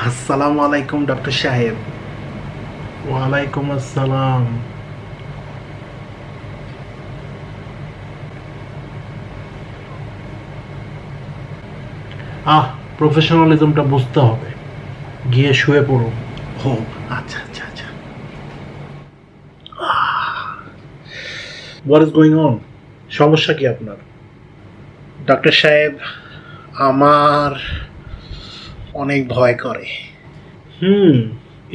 আসসালামু আলাইকুম ডক্টর সাহেব। ওয়ালাইকুম আসসালাম। আহ প্রফেশনালিজমটা বুঝতে হবে। গিয়ে শুয়ে পড়ুন। ও আচ্ছা আচ্ছা আচ্ছা। হোয়াট ইজ গোয়িং অন সমস্যা কি আপনার? ডক্টর সাহেব আমার অনেক ভয় করে। হুম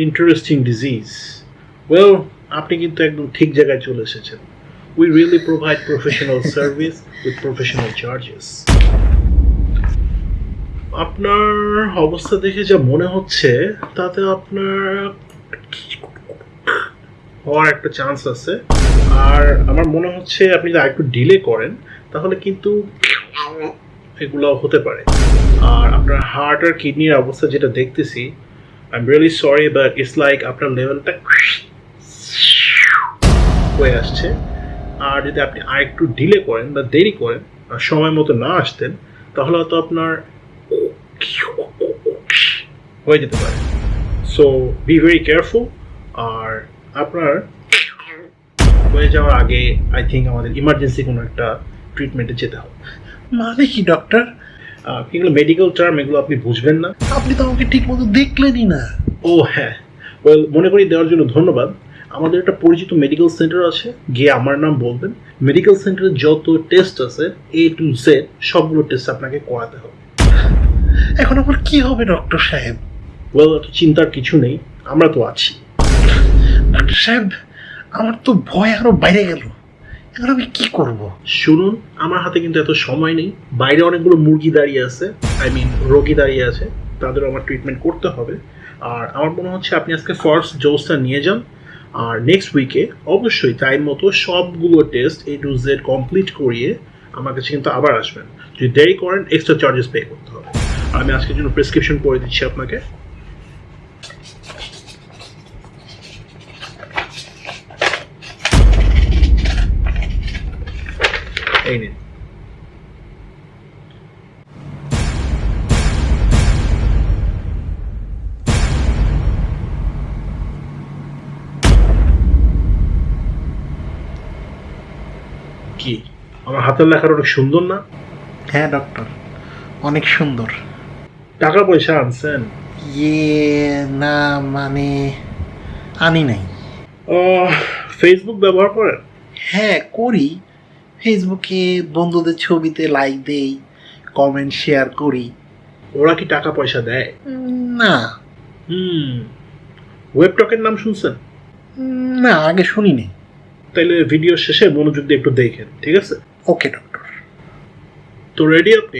ইন্টারেস্টিং ডিজিজ ওয়েল আপনি কিন্তু একদম ঠিক জায়গায় চলে এসেছেন। We really provide professional service with professional charges আপনার অবস্থা দেখে যা মনে হচ্ছে তাতে আপনার হওয়ার একটা চান্স আছে। আর আমার মনে হচ্ছে আপনি যদি একটু ডিলে করেন তাহলে কিন্তু এগুলো হতে পারে। আর আপনার হার্ট আর কিডনির অবস্থা যেটা দেখতেছি I am really sorry but it's like আপনার লেভেলটা হয়ে আসছে। আর যদি আপনি আর একটু ডিলে করেন বা দেরি করেন সময় মতো না আসতেন, তাহলে হয়তো আপনার হয়ে যেতে পারে। সো বি ভেরি কেয়ারফুল আর আপনার হয়ে যাওয়ার আগে আই থিঙ্ক আমাদের ইমার্জেন্সি কোনো একটা ট্রিটমেন্টে যেতে হবে। মানে কি ডক্টর এগুলো মেডিকেল টার্ম এগুলো আপনি বুঝবেন না। আপনি তো আমাকে ঠিক মতো দেখলেনই না। ও হ্যাঁ। ওয়েল মনে করি দেওয়ার জন্য ধন্যবাদ। আমাদের একটা পরিচিত মেডিকেল সেন্টার আছে গিয়ে আমার নাম বলবেন। মেডিকেল সেন্টারে যত টেস্ট আছে এ টু জেড সবগুলো টেস্ট আপনাকে করাতে হবে। এখন আমার কি হবে ডক্টর সাহেব? ওয়েল চিন্তার কিছু নেই। আমরা তো আছি। ডক্টর সাহেব আমার তো ভয় আরও বাইরে গেল। এখন আমি কি করব? শুনুন, আমার হাতে কিন্তু এত সময় নেই। বাইরে অনেকগুলো মুরগি দাঁড়িয়ে আছে আই মিন রোগী দাঁড়িয়ে আছে। তাদের আমার ট্রিটমেন্ট করতে হবে। আর আমার মনে হচ্ছে আপনি আজকে ফার্স্ট ডোজটা নিয়ে যান। আর নেক্সট উইকে অবশ্যই টাইম মতো সবগুলো test A to Z complete করিয়ে আমার কাছে কিন্তু আবার আসবেন। যদি দেরি করেন এক্সট্রা চার্জেস পে করতে হবে। আর আমি আজকের জন্য প্রেসক্রিপশন করে দিচ্ছি আপনাকে। এই নিন। কি? আমার হাতের লেখার অনেক সুন্দর না? হ্যাঁ ডক্টর অনেক সুন্দর। টাকা পয়সা আনছেন? ইয়ে না মানে আনি নাই। ও ফেসবুক ব্যবহার করেন? হ্যাঁ করি। ফেসবুকে বন্ধুদের ছবিতে লাইক দেই কমেন্ট শেয়ার করি। ওরা কি টাকা পয়সা দেয়? না। হুম। ওয়েবটকের নাম শুনছেন? না আগে শুনিনি। তাইলে ভিডিও শেষে মনোযোগ দিয়ে একটু দেখেন ঠিক আছে? ওকে ডক্টর তো রেডি আপনি?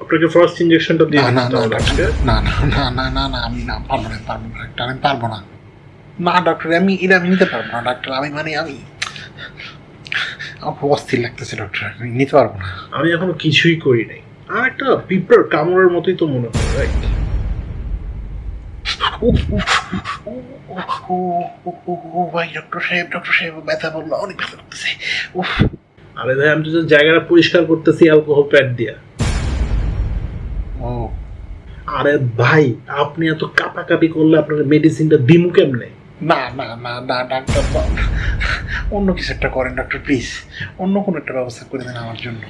আপনাকে ফার্স্ট ইঞ্জেকশনটা দিয়ে না না না। না না না না আমি না পারব না পারব না ডাক্তার আমি পারব না। না ডক্টর আমি এটা আমি নিতে পারব না ডাক্তার আমি মানে আমি আমার খুব অস্থির লাগতেছে ডক্টর আমি নিতে পারব না। আমি এখনও কিছুই করি নাই। আর একটা পিঁপড়ার কামড়ের মতোই তো মনে হয় রাইট উফ, উফ, ও, ও, ও, ও, ও, ও, ভাই ডক্টর সাহেব ডক্টর সাহেব ব্যথা বলল অনেক ব্যথা করতেছে উফ আরে ভাই আমি তো জায়গাটা পরিষ্কার করতেছি অ্যালকোহল প্যাড দিয়া। ও। আরে ভাই আপনি এত কাপাকাপি করলে আপনার মেডিসিনটা দিমু কেমনে? না না না না ডাক্তার অন্য কিছু একটা করেন ডক্টর প্লিজ অন্য কোনো একটা ব্যবস্থা করে দেন আমার জন্য।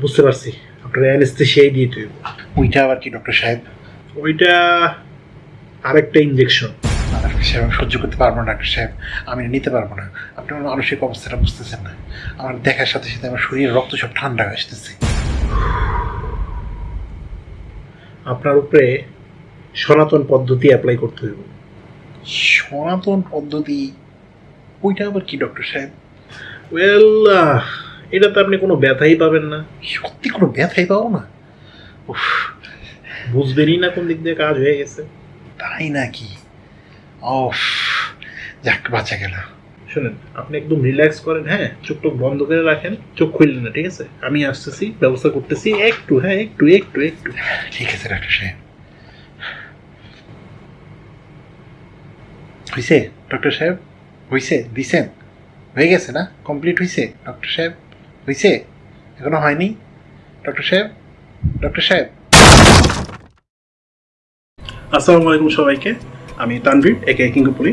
বুঝতে পারছি। আপনার অ্যানেস্থেশিয়াই দিয়ে তুই ওইটা আবার কি ডক্টর সাহেব? ওইটা আরেকটা ইঞ্জেকশন ডাক্তার সাহেব আমি সহ্য করতে পারব না ডাক্তার সাহেব। আমি নিতে পারব না। আপনি আমার মানসিক অবস্থাটা বুঝতেছেন না। আমার দেখার সাথে সাথে আমার শরীরের রক্ত সব ঠান্ডা হয়ে আসতেছে। আপনার উপরে সনাতন পদ্ধতি অ্যাপ্লাই করতে হইব সনাতন পদ্ধতি ওইটা আবার কি ডক্টর সাহেব? ওয়েল এটাতে আপনি কোনো ব্যথাই পাবেন না। সত্যি কোনো ব্যথাই পাবো না? উফ বুঝবেনই না কোন দিক দিয়ে কাজ হয়ে গেছে। তাই নাকি? অফ যাক বাঁচা গেল। শুনেন আপনি একদম রিল্যাক্স করেন হ্যাঁ? চোখ টোক বন্ধ করে রাখেন চোখ খুললেন না ঠিক আছে? আমি আসতেছি ব্যবস্থা করতেছি একটু হ্যাঁ একটু একটু একটু। ঠিক আছে ডাক্তার সাহেব। হয়েছে ডক্টর সাহেব? হয়েছে দিছেন হয়ে গেছে না? কমপ্লিট হয়েছে ডক্টর সাহেব? হয়েছে এখনও হয়নি? ডক্টর সাহেব? ডক্টর সাহেব? আসসালামু আলাইকুম সবাইকে। আমি তানভীর একে কিঙ্গুপুলি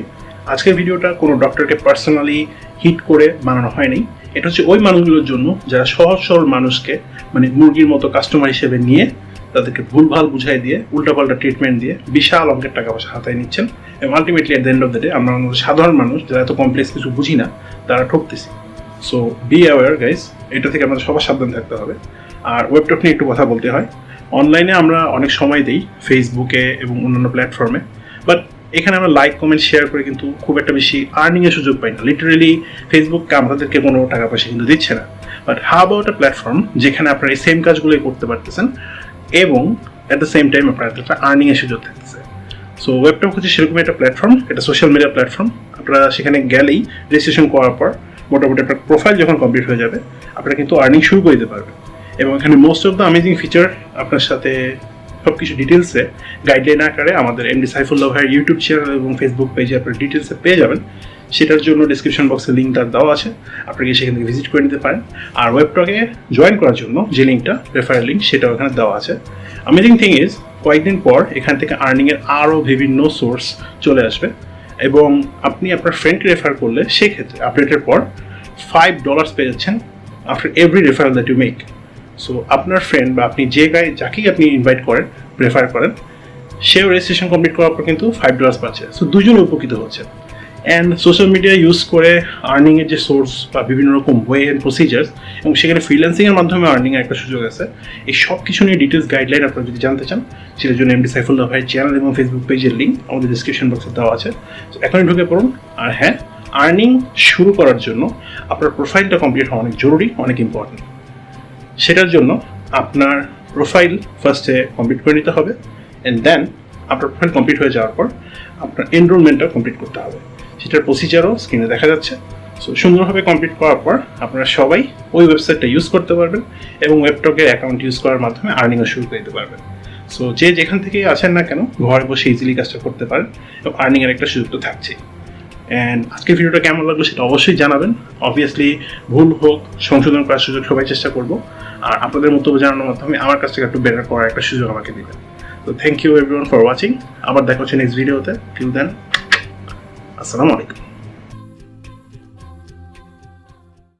আজকের ভিডিওটা কোনো ডক্টরকে পার্সোনালি হিট করে বানানো হয়নি। এটা হচ্ছে ওই মানুষগুলোর জন্য যারা সহজ সরল মানুষকে মানে মুরগির মতো কাস্টমার হিসেবে নিয়ে তাদেরকে ভুলভাল বুঝাই দিয়ে, উল্টাপাল্টা ট্রিটমেন্ট দিয়ে বিশাল অঙ্কের টাকা পয়সা হাতায় নিচ্ছেন। এবং ultimately at the end of the day আমরা সাধারণ মানুষ, যারা এত কমপ্লেক্স কিছু বুঝি না, তারা ঠকতেছি। সো বি অ্যাওয়ার গাইস এটা থেকে আমাদের সবার সাবধান থাকতে হবে। আর ওয়েবটক নিয়ে একটু কথা বলতে হয়। অনলাইনে আমরা অনেক সময় দিই ফেসবুকে এবং অন্যান্য প্ল্যাটফর্মে বাট এখানে আমরা লাইক কমেন্ট শেয়ার করে কিন্তু খুব একটা বেশি আর্নিংয়ের সুযোগ পাই না। লিটারেলি ফেসবুক আমাদেরকে কোনো টাকা পয়সা কিন্তু দিচ্ছে না। But how about a platform যেখানে আপনারা এই সেম কাজগুলোই করতে পারতেছেন? এবং অ্যাট দ্য সেম টাইম আপনার একটা আর্নিংয়ের সুযোগ থাকতেছে সো ওয়েবটক হচ্ছে সেরকম একটা প্ল্যাটফর্ম এটা সোশ্যাল মিডিয়া প্ল্যাটফর্ম আপনারা সেখানে গেলেই রেজিস্ট্রেশন করার পর মোটামুটি আপনার প্রোফাইল যখন কমপ্লিট হয়ে যাবে, আপনারা কিন্তু আর্নিং শুরু করে দিতে পারবেন। এবং এখানে most of the amazing feature আপনার সাথে সব কিছু ডিটেলসে গাইডলাইন আকারে আমাদের এমডি সাইফুল্লাহ ভাইয়ের ইউটিউব চ্যানেল এবং ফেসবুক পেজে আপনার ডিটেলসে পেয়ে যাবেন। সেটার জন্য ডিসক্রিপশন বক্সে লিঙ্ক তার দেওয়া আছে। আপনি গিয়ে সেখান থেকে ভিজিট করে নিতে পারেন। আর ওয়েবটকে জয়েন করার জন্য যে লিঙ্কটা রেফারেল লিঙ্ক সেটাও এখানে দেওয়া আছে। অ্যামেজিং থিং ইজ কয়েকদিন পর এখান থেকে আর্নিংয়ের আরও বিভিন্ন সোর্স চলে আসবে। এবং আপনি আপনার ফ্রেন্ডকে রেফার করলে সেক্ষেত্রে আপডেটের পর ফাইভ ডলার্স পেয়ে যাচ্ছেন after every referral that you make so আপনার ফ্রেন্ড বা আপনি যে গায়ে যাকেই আপনি ইনভাইট করেন রেফার করেন, সেও রেজিস্ট্রেশন কমপ্লিট করার পর কিন্তু ফাইভ ডলার্স পাচ্ছে। সো দুজনে উপকৃত হচ্ছে। অ্যান্ড সোশ্যাল মিডিয়া ইউজ করে আর্নিংয়ের যে সোর্স বা বিভিন্ন রকম ওয়ে অ্যান্ড প্রসিজার্স এবং সেখানে ফ্রিল্যান্সিংয়ের মাধ্যমে আর্নিংয়ের একটা সুযোগ আছে। এই সব কিছু নিয়ে ডিটেলস গাইডলাইন আপনারা যদি জানতে চান, সেটার জন্য এমডি সাইফুল্লাহ ভাই চ্যানেল এবং ফেসবুক পেজের লিঙ্ক আমাদের ডিসক্রিপশন বক্সে দেওয়া আছে। এখনই ঢুকে পড়ুন। আর হ্যাঁ আর্নিং শুরু করার জন্য আপনার প্রোফাইলটা কমপ্লিট হওয়া অনেক জরুরি, অনেক ইম্পর্টেন্ট সেটার জন্য আপনার প্রোফাইল ফার্স্টে কমপ্লিট করে নিতে হবে অ্যান্ড দেন আপনার প্রোফাইল কমপ্লিট হয়ে যাওয়ার পর আপনার এনরোলমেন্টটা কমপ্লিট করতে হবে। সেটার প্রসিজারও স্ক্রিনে দেখা যাচ্ছে। সো সুন্দরভাবে কমপ্লিট করার পর আপনারা সবাই ওই ওয়েবসাইটটা ইউজ করতে পারবেন এবং ওয়েবটকের অ্যাকাউন্ট ইউজ করার মাধ্যমে আর্নিংও শুরু করে দিতে পারবেন। সো যে যেখান থেকে আছেন না কেন, ঘরে বসে ইজিলি কাজটা করতে পারেন এবং আর্নিংয়ের একটা সুযোগ তো থাকছেই। অ্যান্ড আজকের ভিডিওটা কেমন লাগল সেটা অবশ্যই জানাবেন। অবভিয়াসলি ভুল হোক, সংশোধন করার সুযোগ সবাই চেষ্টা করব। আর আপনাদের মন্তব্য জানানোর মাধ্যমে আমার কাছ থেকে একটু বেটার করার একটা সুযোগ আমাকে দেবেন। তো thank you everyone for watching আবার দেখা হচ্ছে নেক্সট ভিডিওতে টিল দেন আসসালামু আলাইকুম।